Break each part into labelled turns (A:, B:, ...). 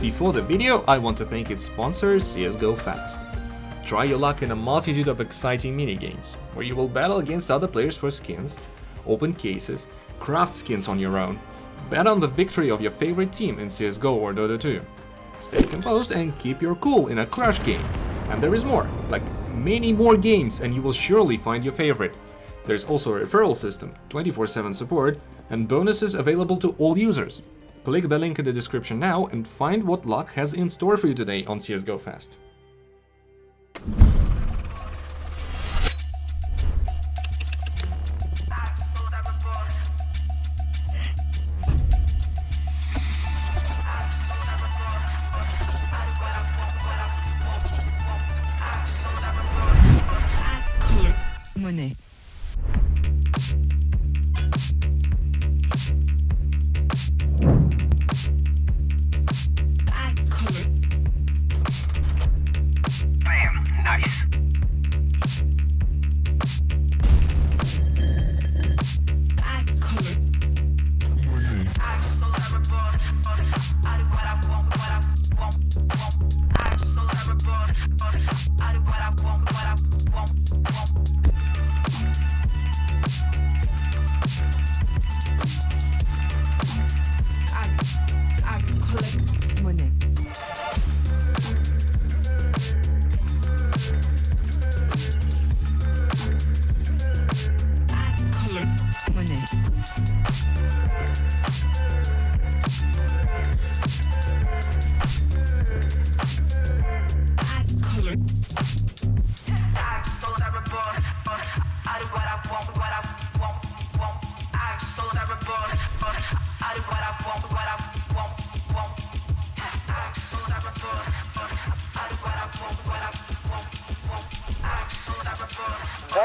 A: Before the video, I want to thank its sponsor, CSGO Fast. Try your luck in a multitude of exciting minigames, where you will battle against other players for skins, open cases, craft skins on your own, bet on the victory of your favorite team in CSGO or Dota 2. Stay composed and keep your cool in a Crash game. And there is more, like many more games and you will surely find your favorite. There's also a referral system, 24-7 support, and bonuses available to all users. Click the link in the description now and find what luck has in store for you today on CSGO Fast.
B: Monnaie.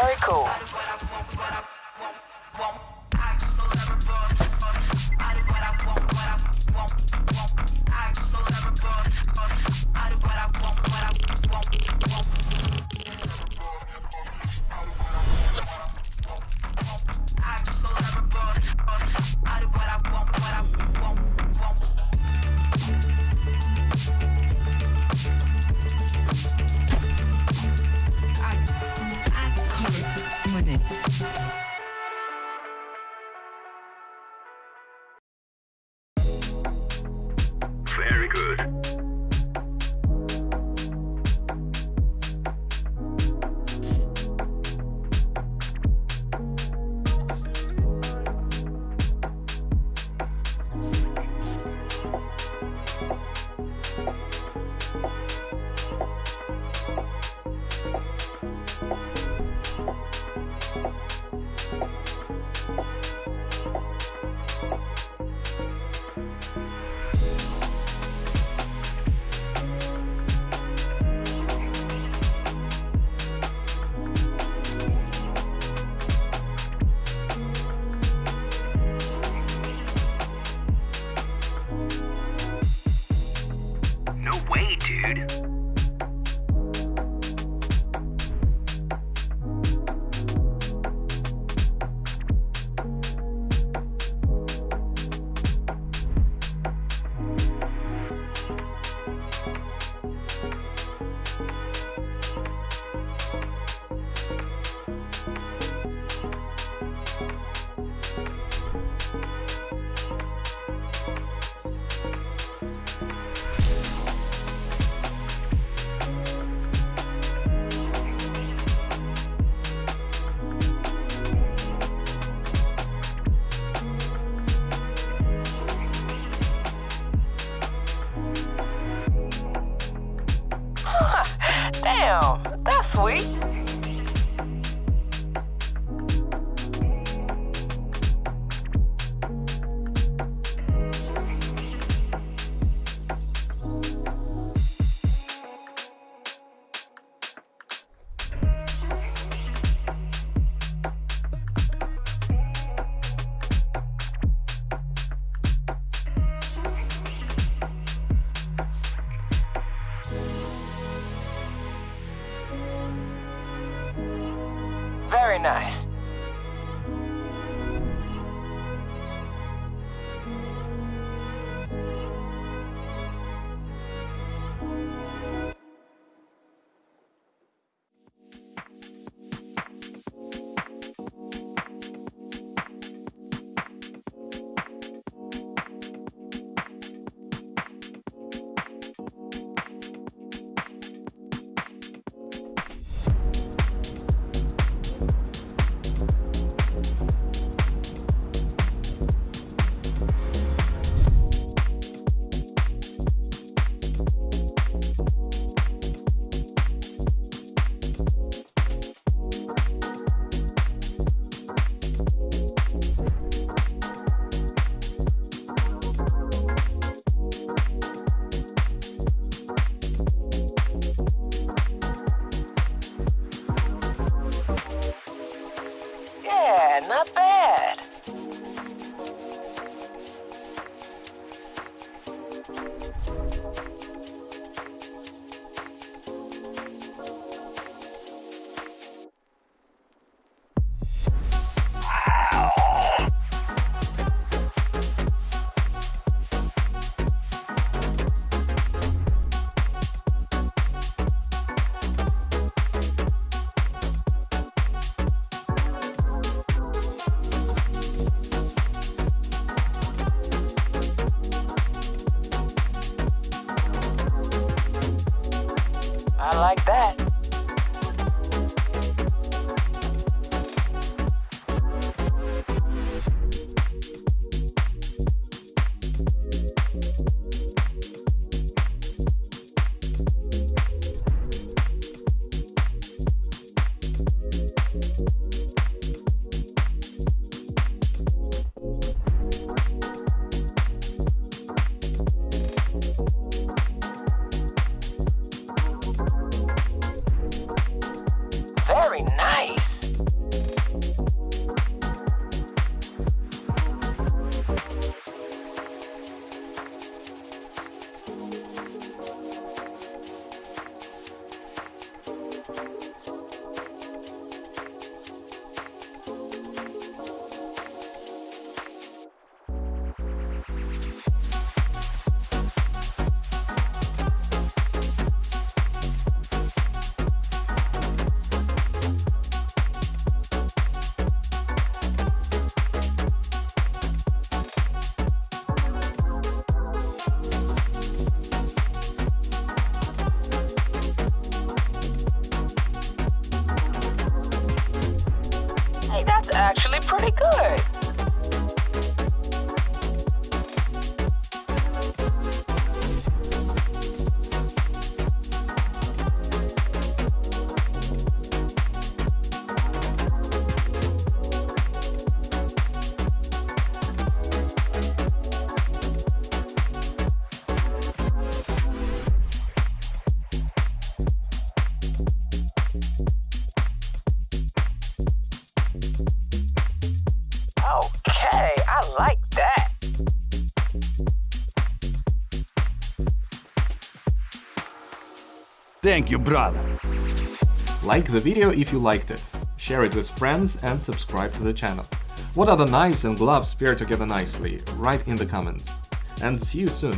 C: Very cool. Way, dude. That's sweet. Very nice. Pretty good.
D: Thank you, brother.
A: Like the video if you liked it, share it with friends and subscribe to the channel. What other knives and gloves pair together nicely? Write in the comments. And see you soon!